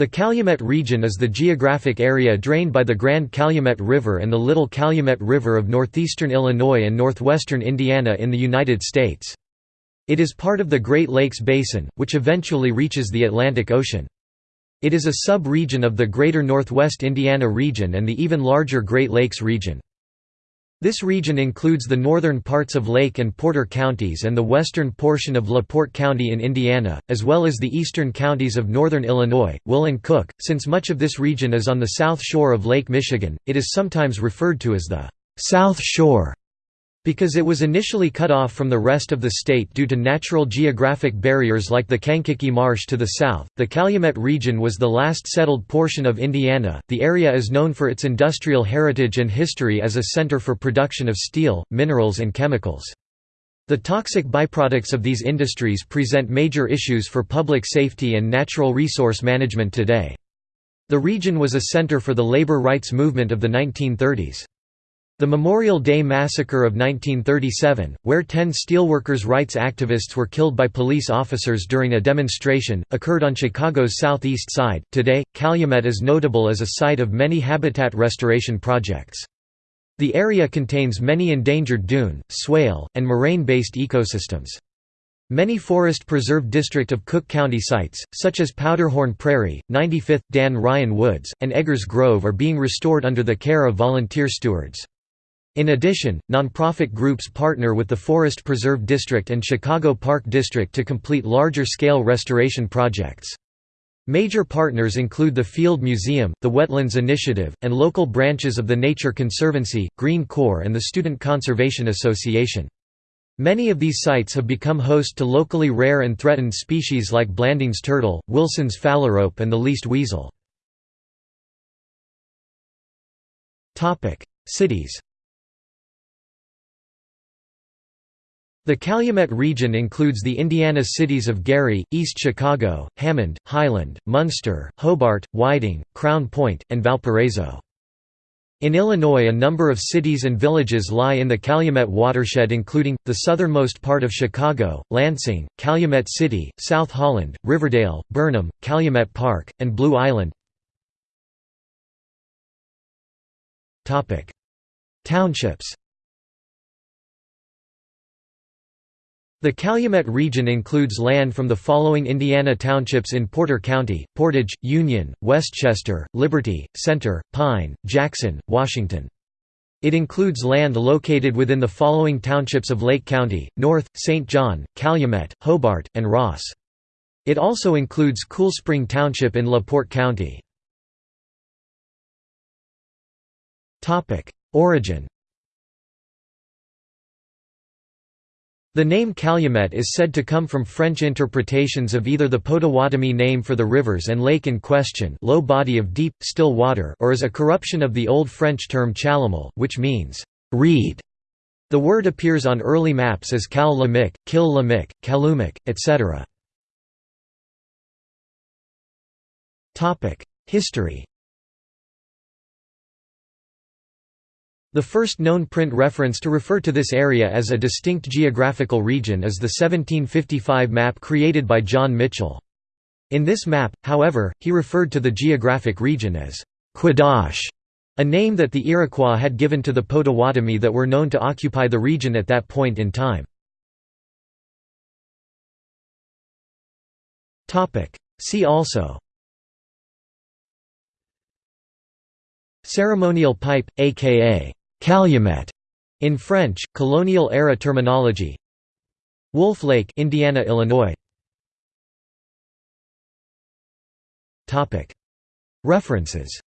The Calumet region is the geographic area drained by the Grand Calumet River and the Little Calumet River of northeastern Illinois and northwestern Indiana in the United States. It is part of the Great Lakes Basin, which eventually reaches the Atlantic Ocean. It is a sub-region of the Greater Northwest Indiana region and the even larger Great Lakes region. This region includes the northern parts of Lake and Porter counties and the western portion of LaPorte County in Indiana, as well as the eastern counties of northern Illinois, Will and Cook. Since much of this region is on the south shore of Lake Michigan, it is sometimes referred to as the South Shore. Because it was initially cut off from the rest of the state due to natural geographic barriers like the Kankakee Marsh to the south, the Calumet region was the last settled portion of Indiana. The area is known for its industrial heritage and history as a center for production of steel, minerals, and chemicals. The toxic byproducts of these industries present major issues for public safety and natural resource management today. The region was a center for the labor rights movement of the 1930s. The Memorial Day Massacre of 1937, where ten steelworkers' rights activists were killed by police officers during a demonstration, occurred on Chicago's southeast side. Today, Calumet is notable as a site of many habitat restoration projects. The area contains many endangered dune, swale, and moraine-based ecosystems. Many Forest Preserve District of Cook County sites, such as Powderhorn Prairie, 95th, Dan Ryan Woods, and Eggers Grove are being restored under the care of volunteer stewards. In addition, nonprofit groups partner with the Forest Preserve District and Chicago Park District to complete larger-scale restoration projects. Major partners include the Field Museum, the Wetlands Initiative, and local branches of the Nature Conservancy, Green Corps and the Student Conservation Association. Many of these sites have become host to locally rare and threatened species like Blanding's turtle, Wilson's phalarope and the least weasel. Cities The Calumet region includes the Indiana cities of Gary, East Chicago, Hammond, Highland, Munster, Hobart, Whiting, Crown Point, and Valparaiso. In Illinois a number of cities and villages lie in the Calumet watershed including, the southernmost part of Chicago, Lansing, Calumet City, South Holland, Riverdale, Burnham, Calumet Park, and Blue Island Townships The Calumet region includes land from the following Indiana townships in Porter County, Portage, Union, Westchester, Liberty, Center, Pine, Jackson, Washington. It includes land located within the following townships of Lake County, North, St. John, Calumet, Hobart, and Ross. It also includes Cool Spring Township in LaPorte County. Origin The name Calumet is said to come from French interpretations of either the Potawatomi name for the rivers and lake in question low body of deep, still water or as a corruption of the Old French term chalamel, which means, reed. The word appears on early maps as Cal Lamic, Kil Lamic, Kalumic, etc. History The first known print reference to refer to this area as a distinct geographical region is the 1755 map created by John Mitchell. In this map, however, he referred to the geographic region as Quadash, a name that the Iroquois had given to the Potawatomi that were known to occupy the region at that point in time. See also Ceremonial pipe, aka Calumet in French, colonial-era terminology. Wolf Lake Indiana, Illinois. Topic. References